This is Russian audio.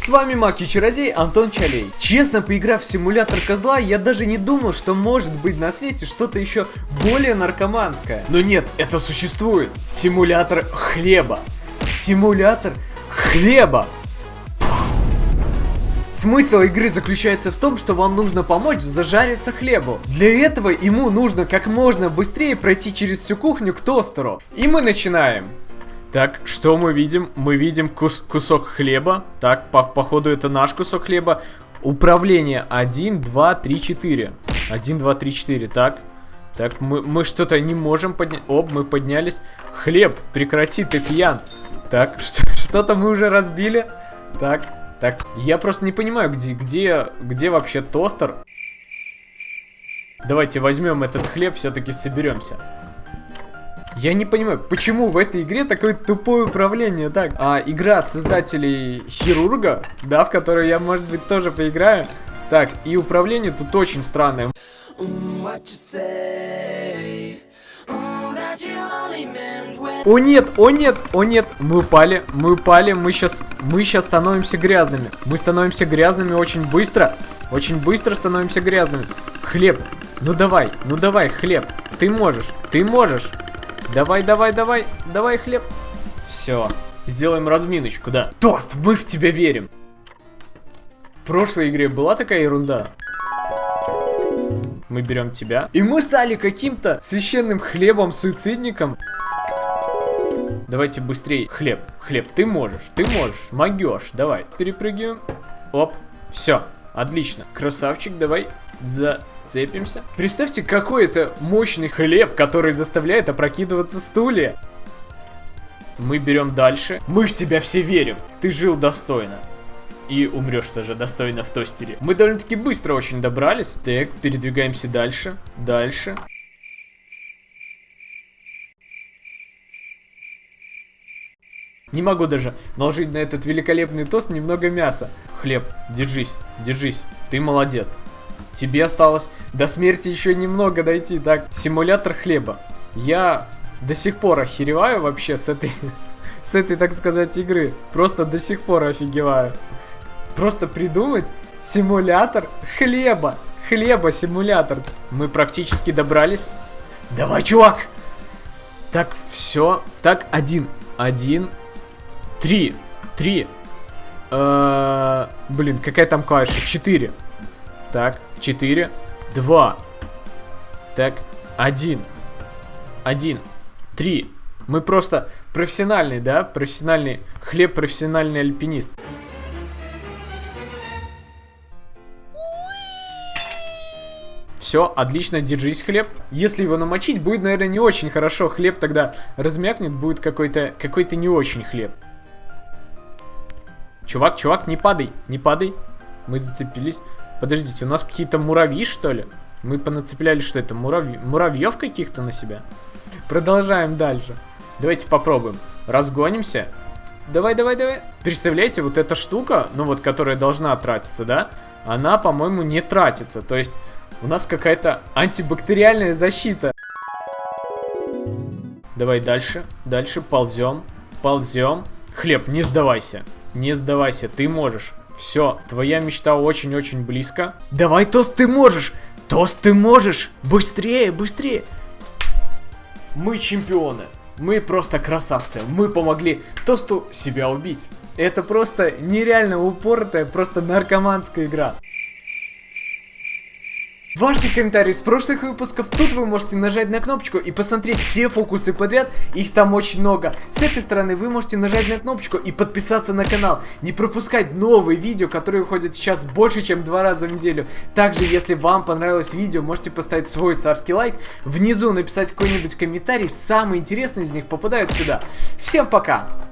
С вами Мак и Чародей Антон Чалей. Честно, поиграв в симулятор козла, я даже не думал, что может быть на свете что-то еще более наркоманское. Но нет, это существует. Симулятор хлеба. Симулятор хлеба. Смысл игры заключается в том, что вам нужно помочь зажариться хлебу. Для этого ему нужно как можно быстрее пройти через всю кухню к тостеру. И мы начинаем. Так, что мы видим? Мы видим кус кусок хлеба. Так, по походу это наш кусок хлеба. Управление 1, 2, 3, 4. 1, 2, 3, 4. Так. Так, мы, мы что-то не можем поднять. Оп, мы поднялись. Хлеб, прекрати, ты пьян. Так, что-то мы уже разбили. Так, так, я просто не понимаю, где, где, где вообще тостер? Давайте возьмем этот хлеб, все-таки соберемся. Я не понимаю, почему в этой игре такое тупое управление, так? А, игра от создателей Хирурга, да, в которую я, может быть, тоже поиграю. Так, и управление тут очень странное. О нет, о нет, о нет, мы упали, мы упали, мы сейчас, мы сейчас становимся грязными. Мы становимся грязными очень быстро, очень быстро становимся грязными. Хлеб, ну давай, ну давай, хлеб, ты можешь, ты можешь. Давай, давай, давай, давай хлеб. Все, сделаем разминочку, да. Тост, мы в тебя верим. В прошлой игре была такая ерунда. Мы берем тебя. И мы стали каким-то священным хлебом-суицидником. Давайте быстрее. Хлеб, хлеб, ты можешь, ты можешь, могешь. Давай, перепрыгиваем. Оп, все, отлично. Красавчик, давай зацепимся. Представьте, какой это мощный хлеб, который заставляет опрокидываться стулья. Мы берем дальше. Мы в тебя все верим. Ты жил достойно. И умрешь тоже достойно в тостере. Мы довольно-таки быстро очень добрались. Так, передвигаемся дальше. Дальше. Не могу даже наложить на этот великолепный тост немного мяса. Хлеб, держись, держись, ты молодец. Тебе осталось до смерти еще немного дойти, так? Симулятор хлеба. Я до сих пор охереваю вообще с этой, с этой, так сказать, игры. Просто до сих пор офигеваю. Просто придумать симулятор хлеба. Хлеба симулятор. Мы практически добрались. Давай, чувак! Так, все. Так, один. Один, Три. Три. Э блин, какая там клавиша? Четыре. Так, четыре. Два. Так, один. Один. Три. Мы просто профессиональный, да? Профессиональный хлеб, профессиональный альпинист. Все, отлично, держись, хлеб. Если его намочить, будет, наверное, не очень хорошо. Хлеб тогда размякнет, будет какой-то какой-то не очень хлеб. Чувак, чувак, не падай, не падай. Мы зацепились. Подождите, у нас какие-то муравьи, что ли? Мы понацепляли, что это, муравь... муравьев каких-то на себя? Продолжаем дальше. Давайте попробуем. Разгонимся. Давай, давай, давай. Представляете, вот эта штука, ну вот, которая должна тратиться, да? Она, по-моему, не тратится. То есть, у нас какая-то антибактериальная защита. Давай дальше. Дальше ползем. Ползем. Хлеб, не сдавайся. Не сдавайся, ты можешь. Все, твоя мечта очень-очень близко. Давай, Тост, ты можешь! Тост, ты можешь! Быстрее, быстрее! Мы чемпионы. Мы просто красавцы. Мы помогли Тосту себя убить. Это просто нереально упоротая, просто наркоманская игра. Ваши комментарии с прошлых выпусков, тут вы можете нажать на кнопочку и посмотреть все фокусы подряд, их там очень много. С этой стороны вы можете нажать на кнопочку и подписаться на канал, не пропускать новые видео, которые выходят сейчас больше, чем два раза в неделю. Также, если вам понравилось видео, можете поставить свой царский лайк, внизу написать какой-нибудь комментарий, самые интересные из них попадают сюда. Всем пока!